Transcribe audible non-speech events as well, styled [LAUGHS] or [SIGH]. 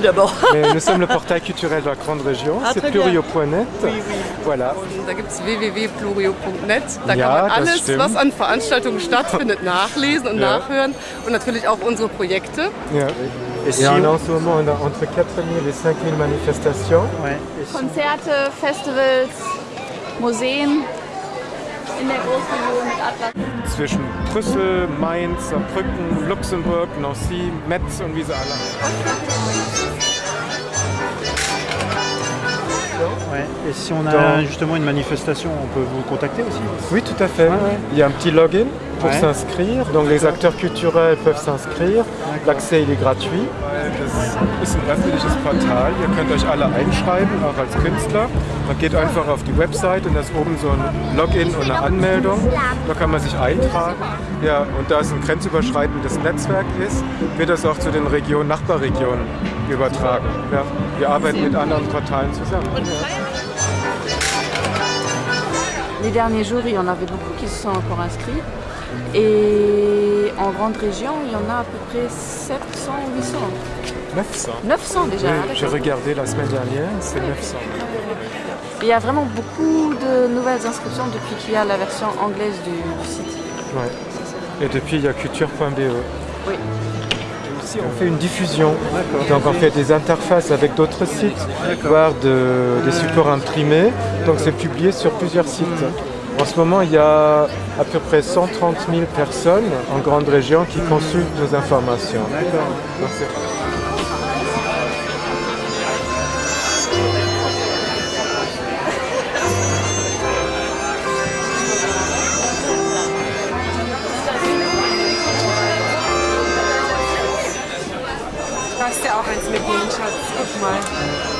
d'abord. [LAUGHS] Mais nous sommes le portail culturel de la grande région, Ah, c'est plurio.net. Oui, oui. Voilà. Und da gibt es www.plurio.net. Da Ja, kann man alles, was an Veranstaltungen stattfindet, [LAUGHS] nachlesen und Ja. nachhören. Und natürlich auch unsere Projekte. Ja. Et si on a en ce moment on a entre 4000 et 5000 manifestations. Ouais. Konzerte, Festivals, Museen in der Großregion mit Atlas. Zwischen Brüssel, Mainz, Saarbrücken, Luxemburg, Nancy, Metz und wie sie alle ouais. Et si on a Dans- justement une manifestation, on peut vous contacter aussi Oui, tout à fait. Ouais, ouais. Il y a un petit login pour Ouais. s'inscrire. Donc les acteurs culturels peuvent s'inscrire. L'accès il est gratuit. Das ist ein öffentliches Portal. Ihr könnt euch alle einschreiben, auch als Künstler. Man geht einfach auf die Website und da ist oben so ein Login und eine Anmeldung. Da kann man sich eintragen. Ja, und da es ein grenzüberschreitendes Netzwerk ist, wird das auch zu den Regionen, Nachbarregionen übertragen. Ja, wir arbeiten mit anderen Portalen zusammen. Les derniers jours, il y en avait beaucoup qui se sont encore inscrits. Et en grande région, il y en a à peu près 700 ou 800. 900. 900 déjà. Oui, ah, j'ai regardé la semaine dernière, c'est 900. Il y a vraiment beaucoup de nouvelles inscriptions depuis qu'il y a la version anglaise du, du site. Ouais. Et depuis, il y a culture.be. Oui. On fait une diffusion. Donc, on fait des interfaces avec d'autres sites, voire de- des supports imprimés. Donc, c'est publié sur plusieurs sites. En ce moment, il y a à peu près 130 000 personnes en grande région qui consultent nos informations. Darfst ja auch eins mitnehmen, Schatz. Guck mal.